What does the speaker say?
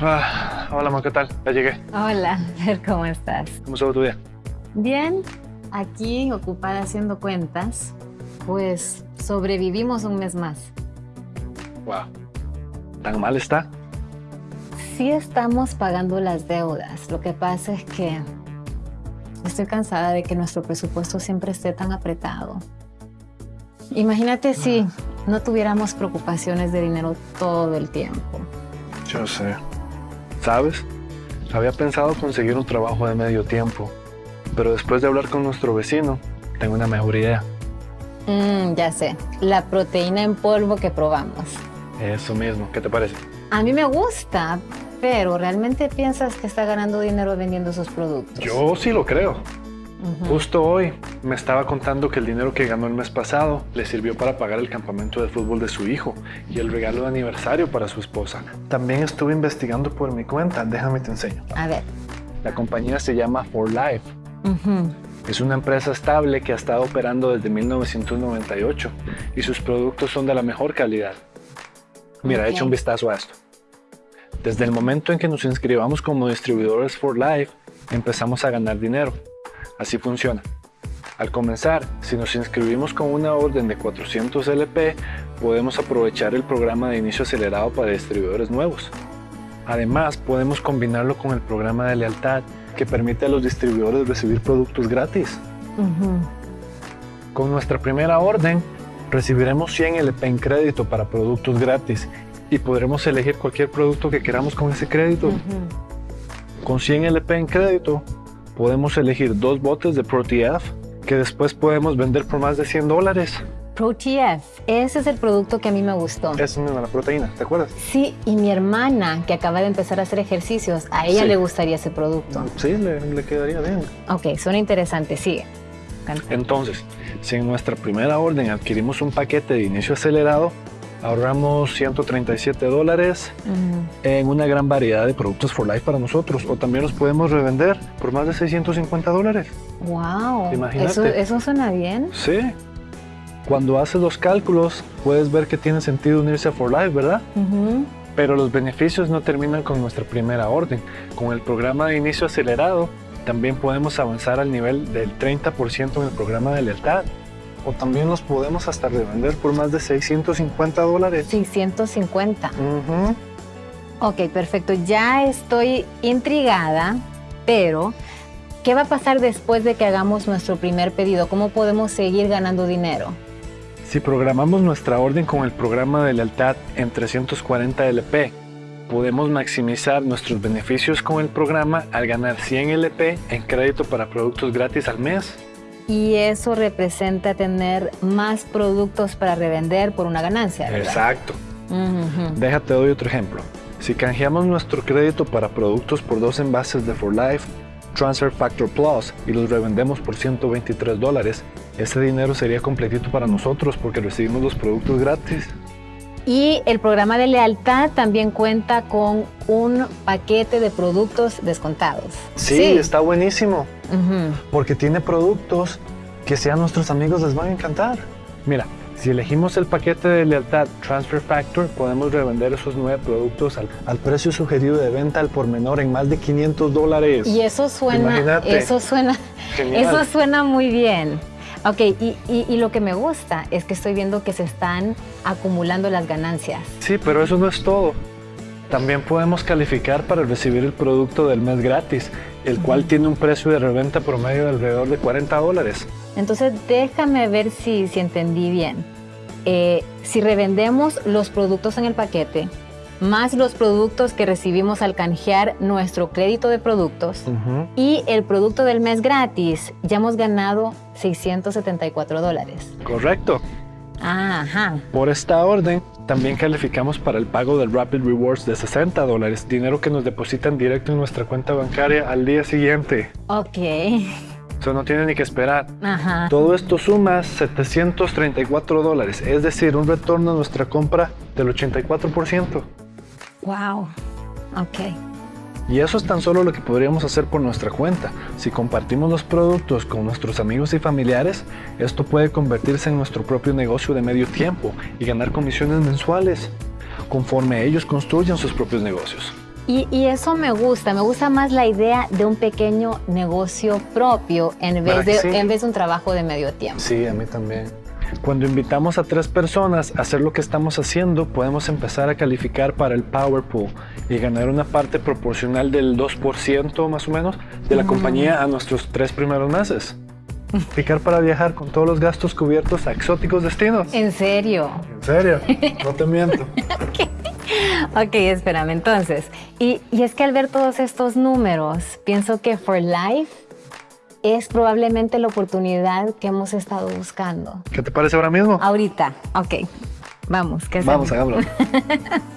Ah, hola, amor, ¿qué tal? Ya llegué. Hola, ¿cómo estás? ¿Cómo estuvo tu día? Bien, aquí ocupada haciendo cuentas, pues sobrevivimos un mes más. Wow. ¿Tan mal está? Sí estamos pagando las deudas, lo que pasa es que estoy cansada de que nuestro presupuesto siempre esté tan apretado. Imagínate si no tuviéramos preocupaciones de dinero todo el tiempo. Yo sé. ¿Sabes? Había pensado conseguir un trabajo de medio tiempo, pero después de hablar con nuestro vecino, tengo una mejor idea. Mm, ya sé, la proteína en polvo que probamos. Eso mismo, ¿qué te parece? A mí me gusta, pero ¿realmente piensas que está ganando dinero vendiendo esos productos? Yo sí lo creo. Justo hoy me estaba contando que el dinero que ganó el mes pasado le sirvió para pagar el campamento de fútbol de su hijo y el regalo de aniversario para su esposa. También estuve investigando por mi cuenta, déjame te enseño. A ver. La compañía se llama For Life. Es una empresa estable que ha estado operando desde 1998 y sus productos son de la mejor calidad. Mira, echa un vistazo a esto. Desde el momento en que nos inscribamos como distribuidores For Life, empezamos a ganar dinero. Así funciona. Al comenzar, si nos inscribimos con una orden de 400 LP, podemos aprovechar el programa de inicio acelerado para distribuidores nuevos. Además, podemos combinarlo con el programa de lealtad que permite a los distribuidores recibir productos gratis. Con nuestra primera orden, recibiremos 100 LP en crédito para productos gratis y podremos elegir cualquier producto que queramos con ese crédito. Con 100 LP en crédito, podemos elegir dos botes de ProTF que después podemos vender por más de 100 dólares. ProTF, ese es el producto que a mí me gustó. Es la proteína, ¿te acuerdas? Sí, y mi hermana, que acaba de empezar a hacer ejercicios, a ella le gustaría ese producto. Sí, le, quedaría bien. Ok, suena interesante, sigue. Entonces, si en nuestra primera orden adquirimos un paquete de inicio acelerado, ahorramos 137 dólares en una gran variedad de productos for life para nosotros o también los podemos revender por más de 650 dólares. Wow, Imagínate. ¿Eso, suena bien. Sí. Cuando haces los cálculos puedes ver que tiene sentido unirse a for life, ¿verdad? Pero los beneficios no terminan con nuestra primera orden. Con el programa de inicio acelerado también podemos avanzar al nivel del 30% en el programa de lealtad o también los podemos hasta revender por más de 650 dólares. 650. Ok, perfecto. Ya estoy intrigada, pero ¿qué va a pasar después de que hagamos nuestro primer pedido? ¿Cómo podemos seguir ganando dinero? Si programamos nuestra orden con el programa de lealtad en 340 LP, podemos maximizar nuestros beneficios con el programa al ganar 100 LP en crédito para productos gratis al mes y eso representa tener más productos para revender por una ganancia. Exacto. Déjate doy otro ejemplo. Si canjeamos nuestro crédito para productos por dos envases de For Life, Transfer Factor Plus y los revendemos por 123 dólares, ese dinero sería completito para nosotros porque recibimos los productos gratis. Y el programa de lealtad también cuenta con un paquete de productos descontados. Sí, está buenísimo. Porque tiene productos que si a nuestros amigos les van a encantar. Mira, si elegimos el paquete de lealtad Transfer Factor, podemos revender esos nueve productos al, precio sugerido de venta al por menor en más de 500 dólares. Y eso suena, eso suena, eso suena muy bien. Ok, y, lo que me gusta es que estoy viendo que se están acumulando las ganancias. Sí, pero eso no es todo. También podemos calificar para recibir el producto del mes gratis, el cual tiene un precio de reventa promedio de alrededor de 40 dólares. Entonces déjame ver si, si entendí bien. Eh, si revendemos los productos en el paquete, más los productos que recibimos al canjear nuestro crédito de productos y el producto del mes gratis, ya hemos ganado 674 dólares. Correcto. Ajá. Por esta orden, también calificamos para el pago del Rapid Rewards de 60 dólares, dinero que nos depositan directo en nuestra cuenta bancaria al día siguiente. Ok. Eso no tiene ni que esperar. Ajá. Todo esto suma 734 dólares, es decir, un retorno a nuestra compra del 84%. Wow, ok. Y eso es tan solo lo que podríamos hacer por nuestra cuenta. Si compartimos los productos con nuestros amigos y familiares, esto puede convertirse en nuestro propio negocio de medio tiempo y ganar comisiones mensuales, conforme ellos construyan sus propios negocios. Y, eso me gusta, me gusta más la idea de un pequeño negocio propio en vez, de, en vez de un trabajo de medio tiempo. Sí, a mí también. Cuando invitamos a tres personas a hacer lo que estamos haciendo, podemos empezar a calificar para el Power Pool y ganar una parte proporcional del 2% más o menos de la compañía a nuestros tres primeros meses. Picar para viajar con todos los gastos cubiertos a exóticos destinos. ¿En serio? ¿En serio? No te miento. ok, espérame. Entonces, y, y es que al ver todos estos números, pienso que For Life es probablemente la oportunidad que hemos estado buscando. ¿Qué te parece ahora mismo? Ahorita, ok. Vamos, ¿qué hacemos? Vamos, hagámoslo.